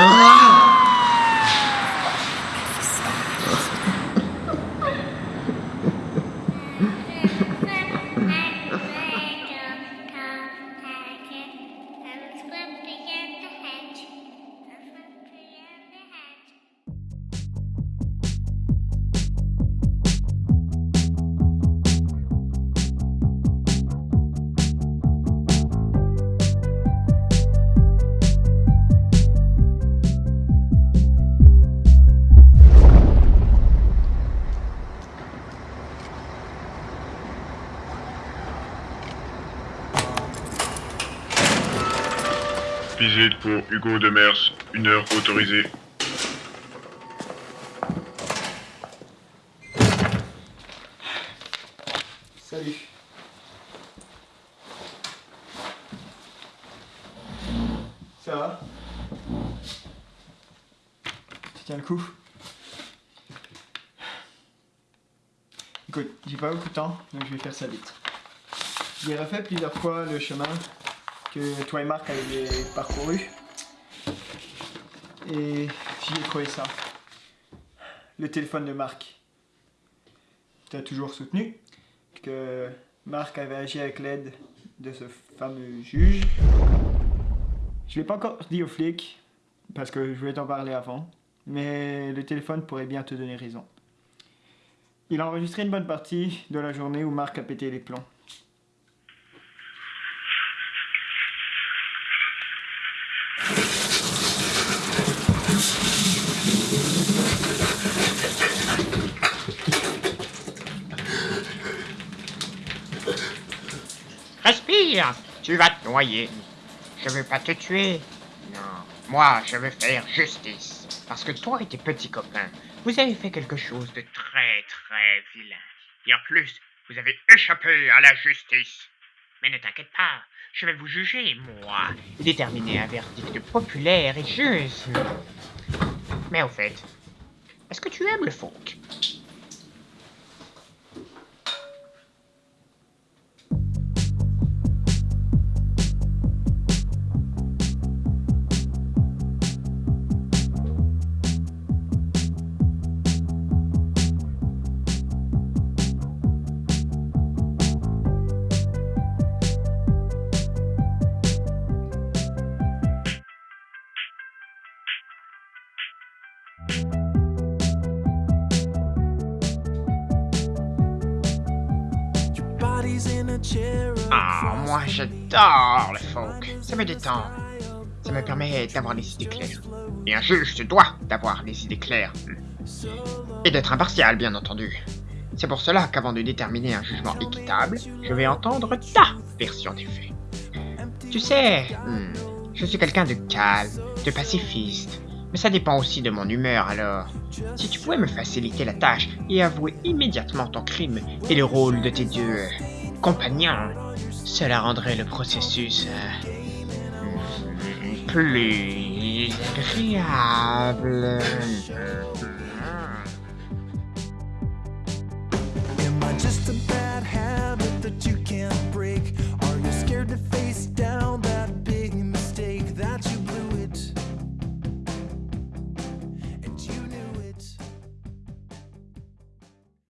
Ah! Visite pour Hugo Demers, une heure autorisée. Salut. Ça va? Tu tiens le coup? Écoute, j'ai pas beaucoup de temps, donc je vais faire ça vite. J'ai refait plusieurs fois le chemin que toi et Marc avaient parcouru. Et j'ai trouvé ça. Le téléphone de Marc. Tu toujours soutenu que Marc avait agi avec l'aide de ce fameux juge. Je l'ai pas encore dit aux flics, parce que je voulais t'en parler avant, mais le téléphone pourrait bien te donner raison. Il a enregistré une bonne partie de la journée où Marc a pété les plombs. Tu vas te noyer. Je veux pas te tuer. Non. Moi, je veux faire justice. Parce que toi et tes petits copains, vous avez fait quelque chose de très très vilain. Et en plus, vous avez échappé à la justice. Mais ne t'inquiète pas, je vais vous juger, moi, déterminer un verdict populaire et juste. Mais au fait, est-ce que tu aimes le folk? Ah, moi j'adore le folk. Ça me détend. Ça me permet d'avoir les idées claires. Et un juge se doit d'avoir les idées claires. Et d'être impartial, bien entendu. C'est pour cela qu'avant de déterminer un jugement équitable, je vais entendre ta version des faits. Tu sais, hmm, je suis quelqu'un de calme, de pacifiste. Mais ça dépend aussi de mon humeur alors. Si tu pouvais me faciliter la tâche et avouer immédiatement ton crime et le rôle de tes deux compagnon, cela rendrait le processus euh, plus agréable.